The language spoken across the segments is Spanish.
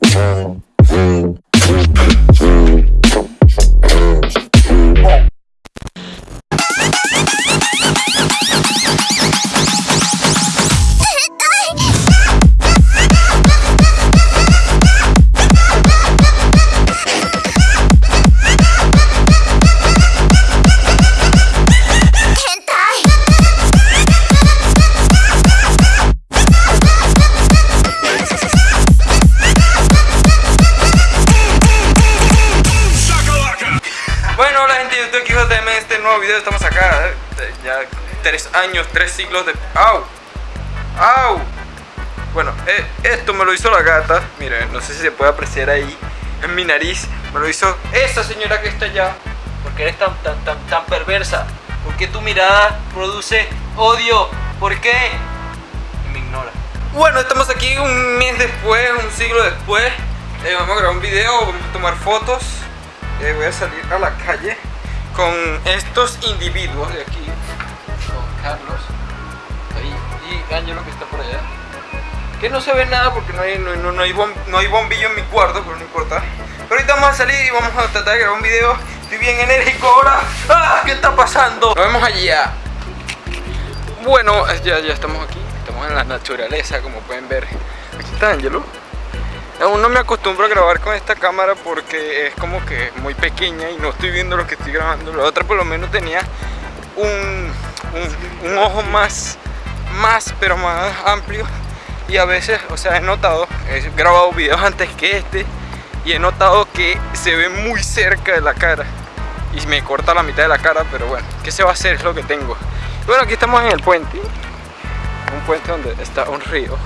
Bueno, nuevo video estamos acá eh, Ya tres años, tres siglos de... ¡Au! ¡Au! Bueno, eh, esto me lo hizo la gata Miren, no sé si se puede apreciar ahí En mi nariz Me lo hizo esa señora que está allá Porque eres tan, tan, tan, tan perversa. Porque tu mirada produce odio. ¿Por qué? Y me ignora. Bueno, estamos aquí un mes después, un siglo después Eh, Vamos a grabar un video, vamos a tomar fotos Eh, Voy a salir a la calle Con estos individuos de aquí Con Carlos ahí, Y Ángelo que está por allá Que no se ve nada porque no hay, no, no- hay, bom- no hay bombillo en mi cuarto Pero no importa Pero ahorita vamos a salir y vamos a tratar de grabar un video Estoy bien enérgico ahora ¡Ah! ¿Qué está pasando? Nos vemos allá bueno, ya, ya estamos aquí, estamos en la naturaleza, como pueden ver. Aquí está Angelo. Aún no me acostumbro a grabar con esta cámara porque es como que muy pequeña y no estoy viendo lo que estoy grabando. La otra por lo menos tenía un, un, ojo más, más, pero más amplio. Y a veces, o sea, he notado, he grabado videos antes que este y he notado que se ve muy cerca de la cara y me corta la mitad de la cara, pero bueno, ¿qué se va a hacer? Es lo que tengo. Bueno, aquí estamos en el puente, un puente donde está un río.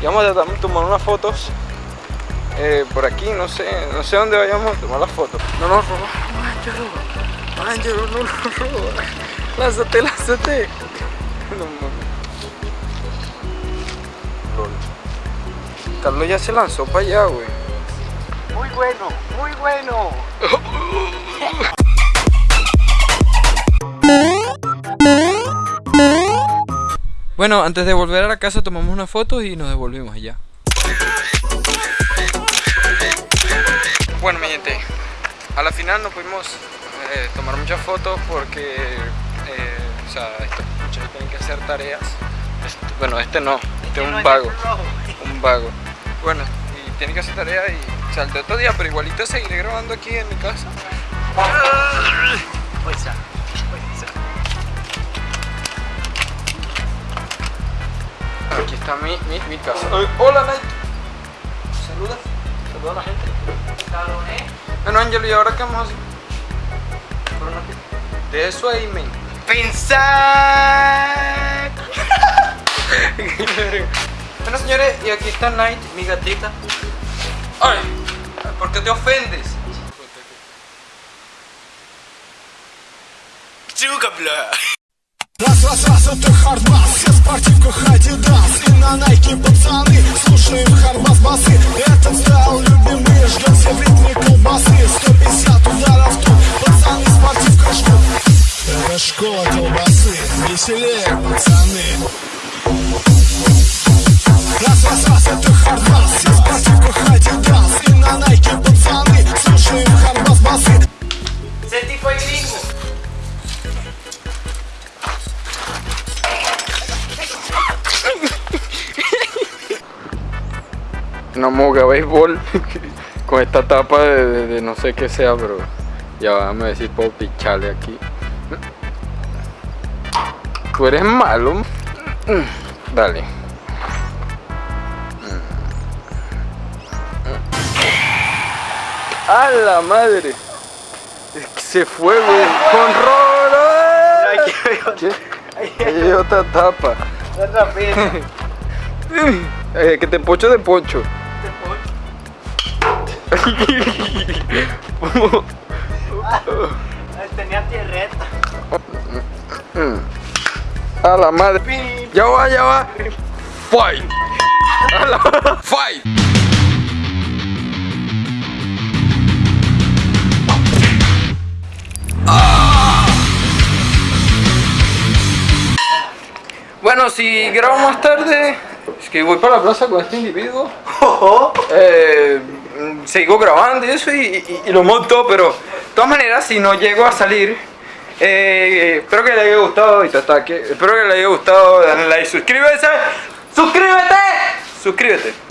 Y vamos a de tomar unas fotos eh, por aquí, no sé, no sé dónde vayamos a tomar las fotos. No nos roba, Ángelo, Ángelo, no nos roba. Lánzate, lánzate. No mames. Lol. Carlos ya se lanzó para allá, güey. Muy bueno, muy bueno. Bueno, antes de volver a la casa tomamos una foto y nos devolvimos allá. Bueno, mi gente, a la final no pudimos eh, tomar muchas fotos porque, eh, o sea, estos muchachos tienen que hacer tareas. Este- bueno, este no, este es un vago, un vago. Bueno, y tienen que hacer tareas y salté otro día, pero igualito seguiré grabando aquí en mi casa. Fuerza, Aquí está mi, mi, mi casa. Ay, hola, Nike. Saluda, saluda a la gente. Bueno, Ángelo, ¿y ahora qué vamos a hacer? De eso ahí, men. Pensar. bueno, señores, y aquí está Night, mi gatita. Ay, ¿por qué te ofendes? Раз, раз, раз, это хардбас. Все в спортивках Адидас. И на Найке пацаны Слушаем хардбас басы. Этот стайл любимый Ждем все в ритме колбасы 150 ударов тут. Пацаны в спортивках ждут Это школа колбасы. Веселее, пацаны. Раз, раз, раз, это хардбас. Все в спортивках Адидас. И на Найке пацаны Слушаем хардбас басы Una moga béisbol con esta tapa de, de- de no sé qué sea, pero ya va, me decir puedo picharle aquí. Tú eres malo. Dale. ¡A la madre! Es que Se fue, güey. ¡Con Rolo! Aquí hay otra tapa. otra pena. Eh, que te pocho de pocho. Tenía tierreta. A la madre. Ya va, ya va. Fight. A la fight. Bueno, si grabo más tarde, Es que voy para la plaza con este individuo. Eh, sigo grabando y eso y, lo monto, pero de todas maneras, si no llego a salir, eh, espero que le haya gustado y te ataque. Espero que le haya gustado. Dale like, suscríbete. ¡Suscríbete! Suscríbete.